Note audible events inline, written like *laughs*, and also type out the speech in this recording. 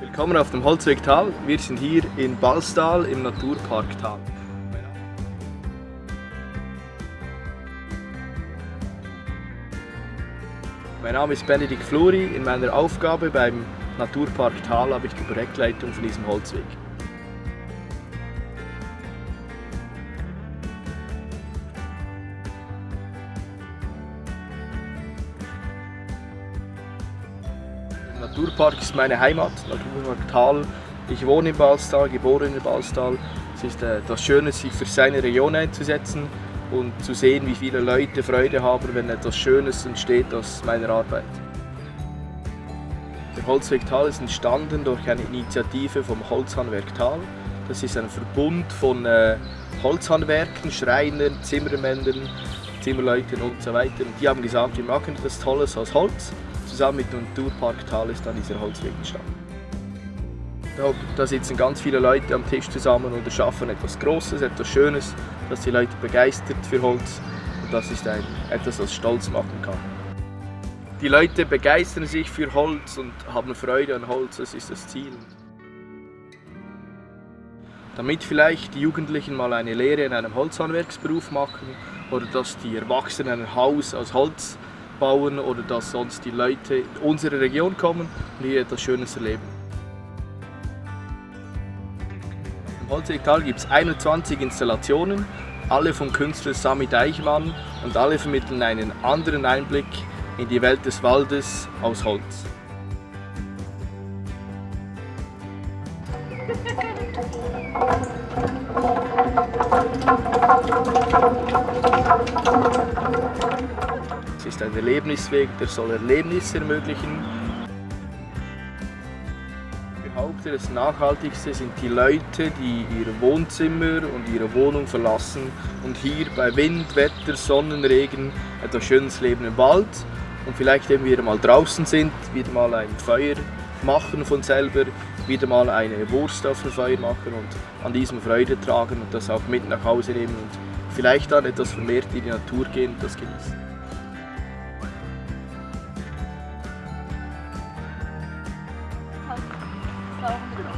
Willkommen auf dem Holzweg Tal. Wir sind hier in Balstal im Naturpark Tal. Mein Name ist Benedikt Fluri. In meiner Aufgabe beim Naturpark Tal habe ich die Projektleitung von diesem Holzweg. Naturpark ist meine Heimat, Naturpark Tal. Ich wohne in Balstal, geboren in Balstal. Es ist äh, das Schöne, sich für seine Region einzusetzen und zu sehen, wie viele Leute Freude haben, wenn etwas Schönes entsteht aus meiner Arbeit. Der Holzweg Tal ist entstanden durch eine Initiative vom Holzhandwerk Tal. Das ist ein Verbund von äh, Holzhandwerken, Schreinern, Zimmermännern, Zimmerleuten und so weiter. Und die haben gesagt, wir machen etwas Tolles aus Holz. Zusammen mit dem Naturpark Tal ist dann dieser Holzweg entstanden. Da sitzen ganz viele Leute am Tisch zusammen und erschaffen etwas Großes, etwas Schönes, das die Leute begeistert für Holz und das ist ein, etwas, was stolz machen kann. Die Leute begeistern sich für Holz und haben Freude an Holz, das ist das Ziel. Damit vielleicht die Jugendlichen mal eine Lehre in einem Holzhandwerksberuf machen oder dass die Erwachsenen ein Haus aus Holz bauen oder dass sonst die Leute in unsere Region kommen und hier etwas Schönes erleben. Im Holzwegtal gibt es 21 Installationen, alle vom Künstler Sami Deichmann und alle vermitteln einen anderen Einblick in die Welt des Waldes aus Holz. Es *laughs* ist ein Erlebnisweg, der soll Erlebnisse ermöglichen behaupte, das Nachhaltigste sind die Leute, die ihr Wohnzimmer und ihre Wohnung verlassen und hier bei Wind, Wetter, Sonnenregen etwas schönes Leben im Wald und vielleicht eben wieder mal draußen sind, wieder mal ein Feuer machen von selber, wieder mal eine Wurst auf dem Feuer machen und an diesem Freude tragen und das auch mit nach Hause nehmen und vielleicht dann etwas vermehrt in die Natur gehen und das genießen. Hello.